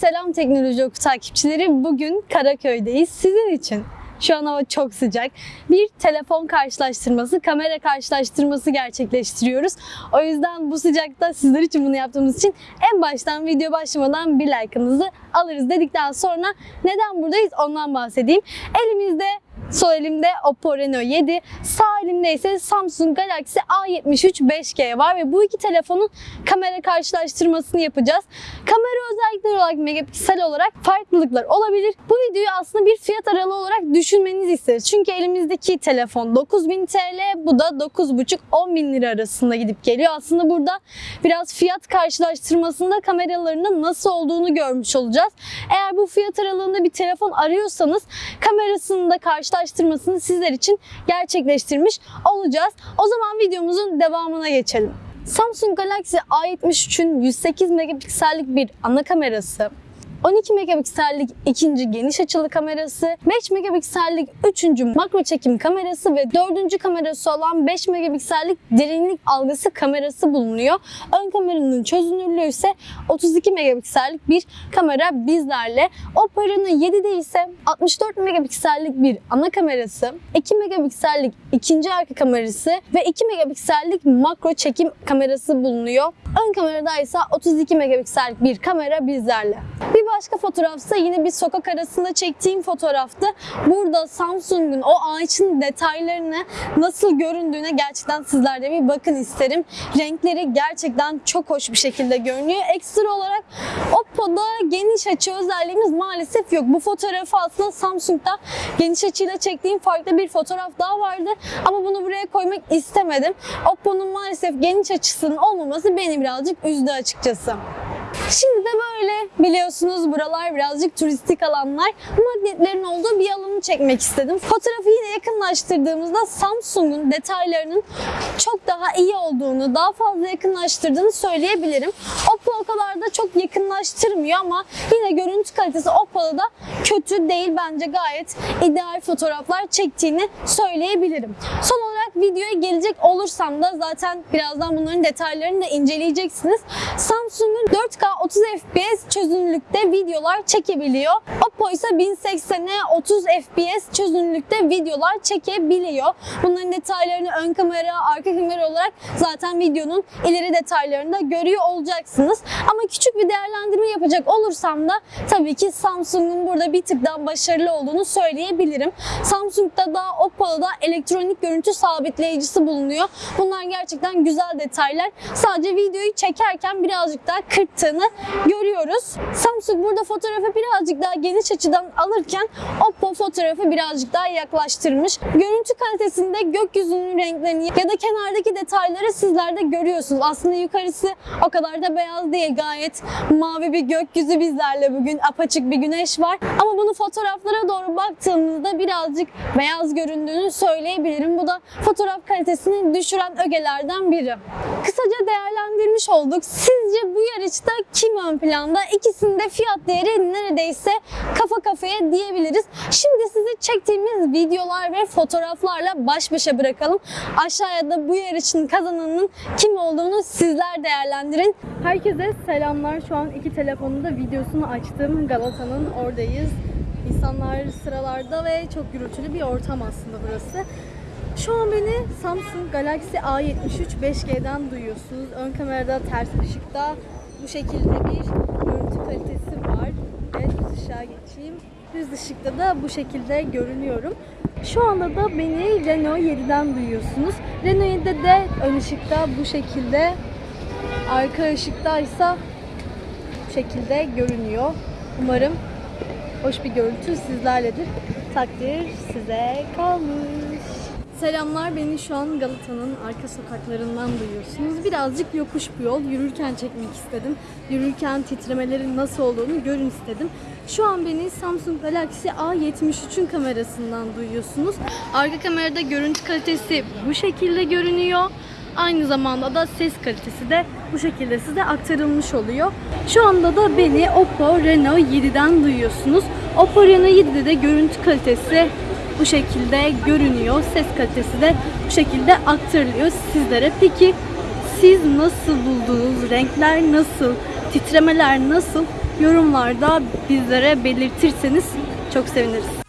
Selam Teknoloji Oku takipçileri. Bugün Karaköy'deyiz. Sizin için. Şu an hava çok sıcak. Bir telefon karşılaştırması, kamera karşılaştırması gerçekleştiriyoruz. O yüzden bu sıcakta sizler için bunu yaptığımız için en baştan video başlamadan bir like'ınızı alırız dedikten sonra neden buradayız ondan bahsedeyim. Elimizde Sol elimde Oppo Reno 7, sağ elimde ise Samsung Galaxy A73 5G var ve bu iki telefonun kamera karşılaştırmasını yapacağız. Kamera özellikleri olarak megapiksel olarak farklılıklar olabilir. Bu videoyu aslında bir fiyat aralığı olarak düşünmenizi isteriz. Çünkü elimizdeki telefon 9000 TL, bu da 9,5-10 bin lira arasında gidip geliyor. Aslında burada biraz fiyat karşılaştırmasında kameralarının nasıl olduğunu görmüş olacağız. Eğer bu fiyat aralığında bir telefon arıyorsanız kamerasını da karşılaştırmasını sizler için gerçekleştirmiş olacağız. O zaman videomuzun devamına geçelim. Samsung Galaxy A73'ün 108 megapiksellik bir ana kamerası, 12 megapiksellik ikinci geniş açılı kamerası, 5 megapiksellik üçüncü makro çekim kamerası ve dördüncü kamerası olan 5 megapiksellik derinlik algısı kamerası bulunuyor. Ön kameranın çözünürlüğü ise 32 megapiksellik bir kamera bizlerle. Reno 7'de ise 64 megapiksellik bir ana kamerası, 2 megapiksellik ikinci arka kamerası ve 2 megapiksellik makro çekim kamerası bulunuyor. Ön kamerada ise 32 megapiksellik bir kamera bizlerle. Bir başka fotoğrafsa yine bir sokak arasında çektiğim fotoğraftı. Burada Samsung'un o ağaçın detaylarını nasıl göründüğüne gerçekten sizler de bir bakın isterim. Renkleri gerçekten çok hoş bir şekilde görünüyor. Ekstra olarak Oppo'da geniş açı özelliğimiz maalesef yok. Bu fotoğrafı aslında Samsung'da geniş açıyla çektiğim farklı bir fotoğraf daha vardı. Ama bunu buraya koymak istemedim. Oppo'nun maalesef geniş açısının olmaması beni birazcık üzdü açıkçası. Şimdi de böyle biliyorsunuz buralar birazcık turistik alanlar. Magnetlerin olduğu bir alanı çekmek istedim. Fotoğrafı yine yakınlaştırdığımızda Samsung'un detaylarının çok daha iyi olduğunu, daha fazla yakınlaştırdığını söyleyebilirim. Oppo o kadar da çok yakınlaştırmıyor ama yine görüntü kalitesi Oppo'da da kötü değil. Bence gayet ideal fotoğraflar çektiğini söyleyebilirim. Son olarak videoya gelecek olursam da zaten birazdan bunların detaylarını da inceleyeceksiniz. Samsung'un 4K 30 FPS çözünürlükte videolar çekebiliyor. Oppo ise 1080'e 30 FPS çözünürlükte videolar çekebiliyor. Bunların detaylarını ön kamera, arka kamera olarak zaten videonun ileri detaylarında görüyor olacaksınız. Ama küçük bir değerlendirme yapacak olursam da tabii ki Samsung'un burada bir tık daha başarılı olduğunu söyleyebilirim. Samsung'da da Oppo'da da elektronik görüntü sabitleyicisi bulunuyor. Bunlar gerçekten güzel detaylar. Sadece videoyu çekerken birazcık daha kırttığını görüyoruz. Samsung burada fotoğrafı birazcık daha geniş açıdan alırken Oppo fotoğrafı birazcık daha yaklaştırmış. Görüntü kalitesinde gökyüzünün renklerini ya da kenardaki detayları sizler de görüyorsunuz. Aslında yukarısı o kadar da beyaz değil. Gayet mavi bir gökyüzü bizlerle bugün. Apaçık bir güneş var. Ama bunu fotoğraflara doğru baktığımızda birazcık beyaz göründüğünü söyleyebilirim. Bu da fotoğraf kalitesini düşüren ögelerden biri. Kısaca değerlendirmiş olduk. Sizce bu yarışta kim ön planda? İkisinde fiyat değeri neredeyse kafa kafaya diyebiliriz. Şimdi sizi çektiğimiz videolar ve fotoğraflarla baş başa bırakalım. Aşağıya da bu yarışın kazananının kim olduğunu sizler değerlendirin. Herkese selamlar. Şu an iki telefonunda videosunu açtım. Galata'nın oradayız. İnsanlar sıralarda ve çok gürültülü bir ortam aslında burası. Şu an beni Samsung Galaxy A73 5G'den duyuyorsunuz. Ön kamerada ters ışıkta bu şekilde bir görüntü kalitesi var. Evet düz ışığa geçeyim. Düz ışıkta da bu şekilde görünüyorum. Şu anda da beni Renault 7'den duyuyorsunuz. Renault 7'de de ön ışıkta bu şekilde, arka ışıkta ise bu şekilde görünüyor. Umarım hoş bir görüntü sizlerledir. Takdir size kalmış. Selamlar beni şu an Galata'nın arka sokaklarından duyuyorsunuz. Birazcık yokuş bir yol. Yürürken çekmek istedim. Yürürken titremelerin nasıl olduğunu görün istedim. Şu an beni Samsung Galaxy A73'ün kamerasından duyuyorsunuz. Arka kamerada görüntü kalitesi bu şekilde görünüyor. Aynı zamanda da ses kalitesi de bu şekilde size aktarılmış oluyor. Şu anda da beni Oppo Reno 7'den duyuyorsunuz. Oppo Reno 7'de de görüntü kalitesi bu şekilde görünüyor. Ses kalitesi de bu şekilde aktarılıyor sizlere. Peki siz nasıl buldunuz? Renkler nasıl? Titremeler nasıl? yorumlarda bizlere belirtirseniz çok seviniriz.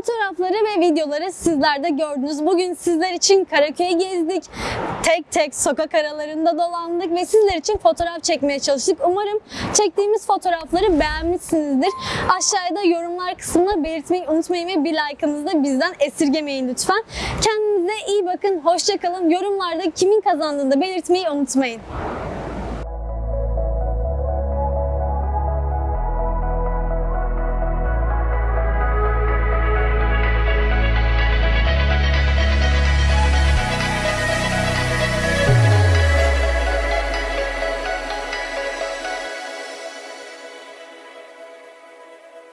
Fotoğrafları ve videoları sizler de gördünüz. Bugün sizler için Karaköy'ü gezdik. Tek tek sokak aralarında dolandık ve sizler için fotoğraf çekmeye çalıştık. Umarım çektiğimiz fotoğrafları beğenmişsinizdir. Aşağıda yorumlar kısmına belirtmeyi unutmayın ve bir like'ınızı da bizden esirgemeyin lütfen. Kendinize iyi bakın, hoşçakalın. Yorumlarda kimin kazandığını da belirtmeyi unutmayın.